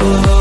Oh.